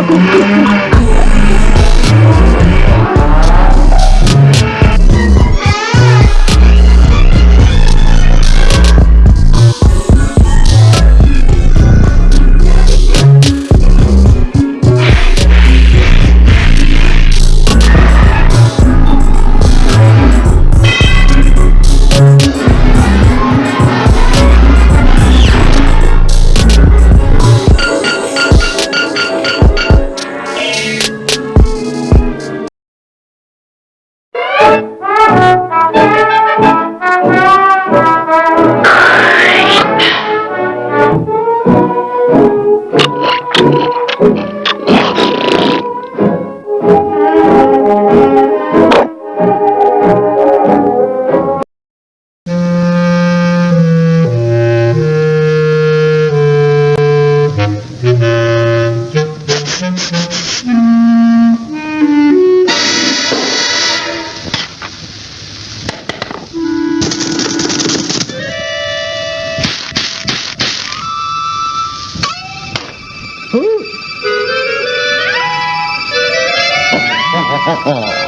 Oh, Who?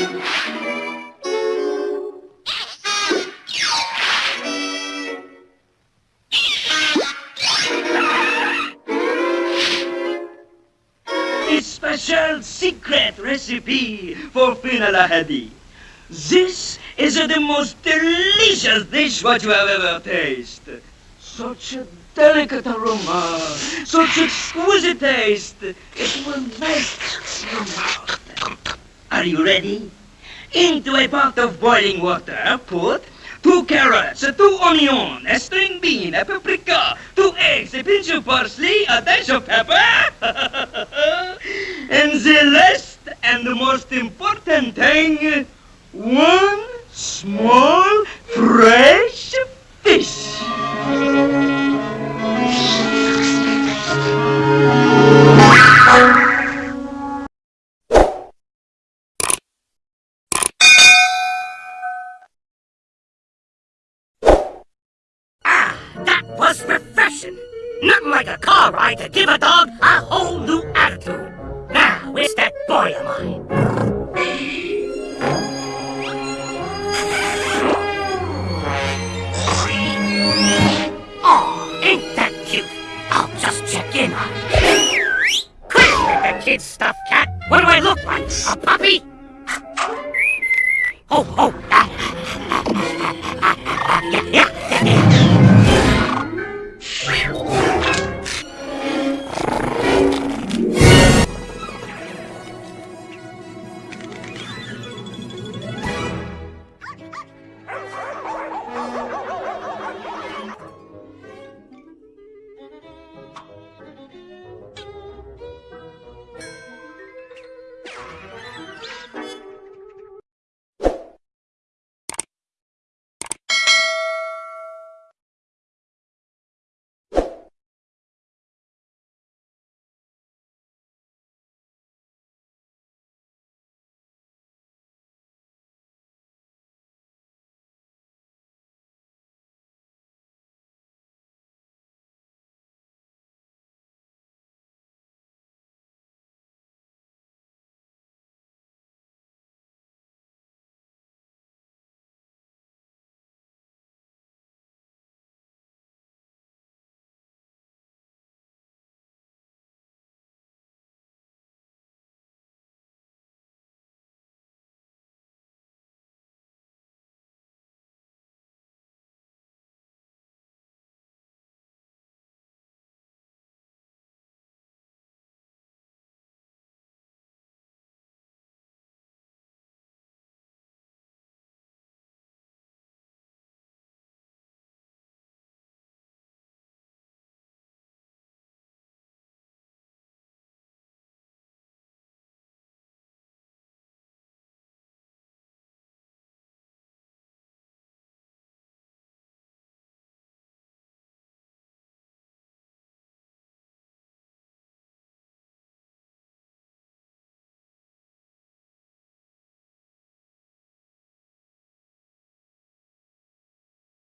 A special secret recipe for finalahadi. This is the most delicious dish what you have ever tasted. Such a delicate aroma, such exquisite taste, it will melt your mouth. Are you ready? Into a pot of boiling water, put two carrots, two onions, a string bean, a paprika, two eggs, a pinch of parsley, a dash of pepper, and the last and the most important thing, one small fresh fish. Ah, that was refreshing. Nothing like a car ride to give a dog a whole new attitude. Where's that boy of mine? Aw, ain't that cute? I'll just check in on him. Quit with the kid stuff, cat. What do I look like? A puppy? Oh, oh.